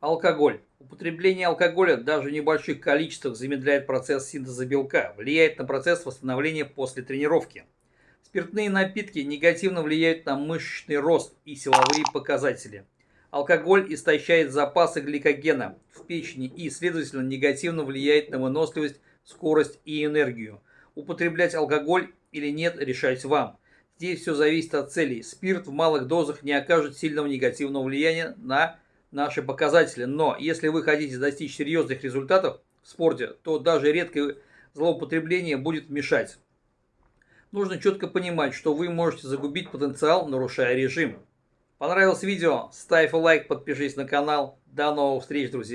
Алкоголь. Употребление алкоголя даже в небольших количествах замедляет процесс синтеза белка, влияет на процесс восстановления после тренировки. Спиртные напитки негативно влияют на мышечный рост и силовые показатели. Алкоголь истощает запасы гликогена в печени и, следовательно, негативно влияет на выносливость, скорость и энергию. Употреблять алкоголь или нет, решать вам. Здесь все зависит от целей. Спирт в малых дозах не окажет сильного негативного влияния на наши показатели. Но если вы хотите достичь серьезных результатов в спорте, то даже редкое злоупотребление будет мешать. Нужно четко понимать, что вы можете загубить потенциал, нарушая режим. Понравилось видео? Ставь лайк, подпишись на канал. До новых встреч, друзья!